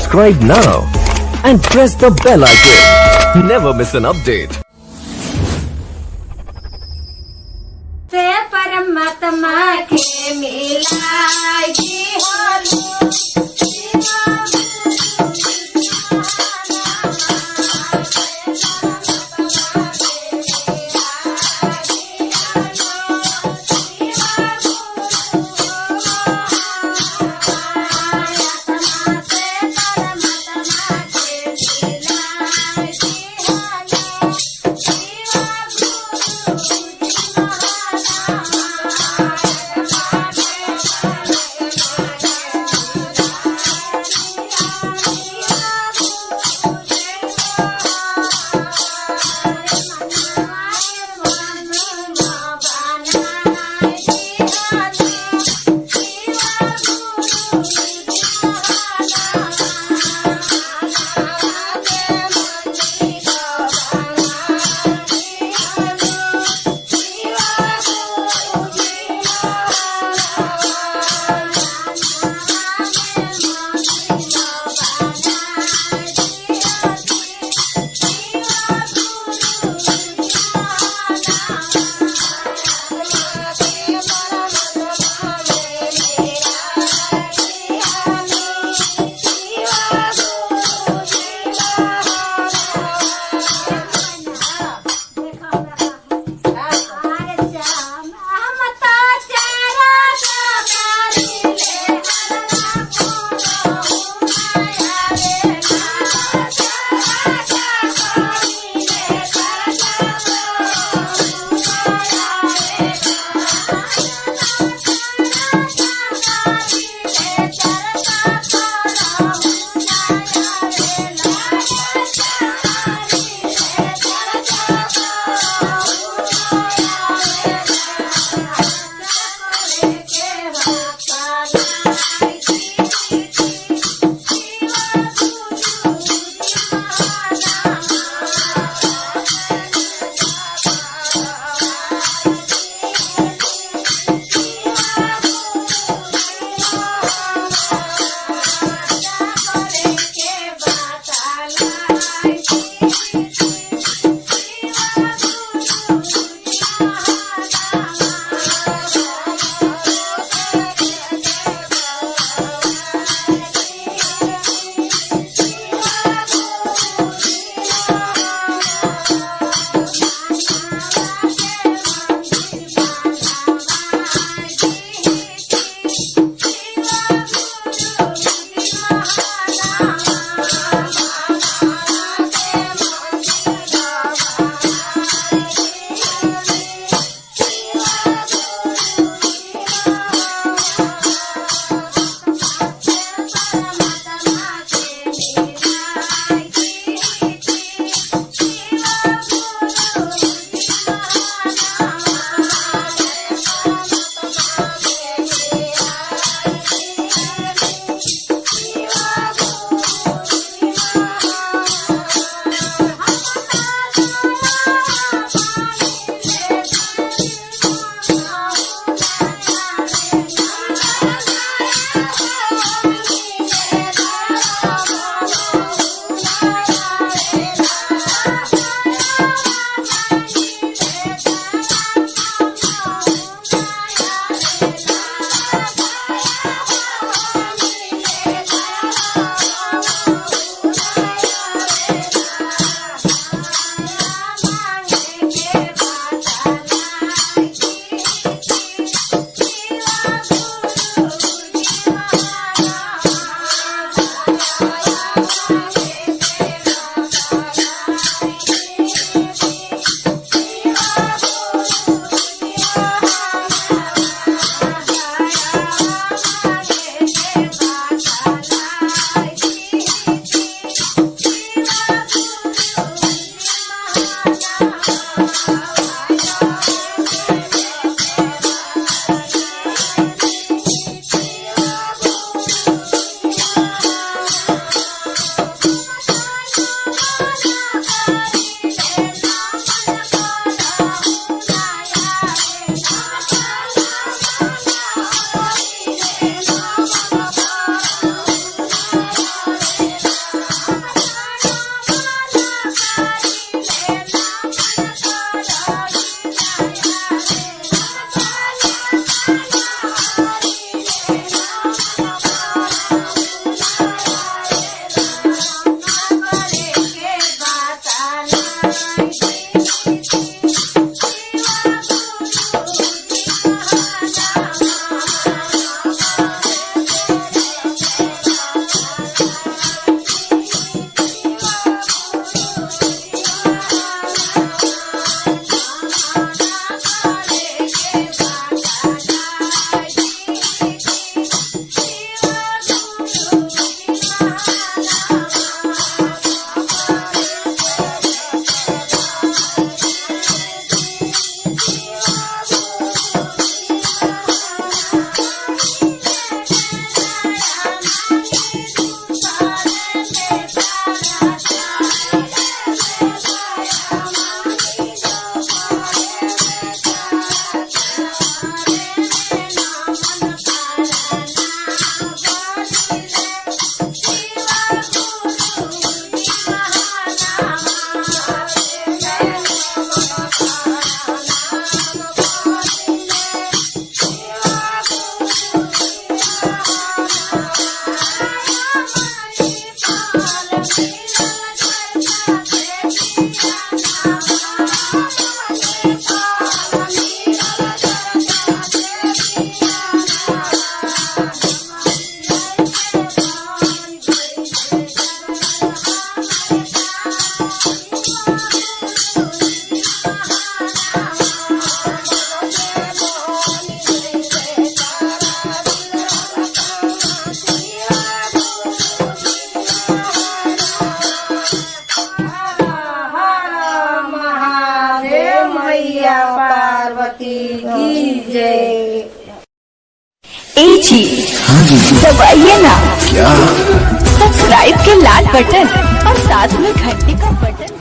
subscribe now and press the bell icon. Never miss an update. से परमात्मा के मिलाई मैया पार्वती की जय। ए जी दबाइए ना। क्या? सब्सक्राइब के लाल बटन और साथ में घंटी का बटन।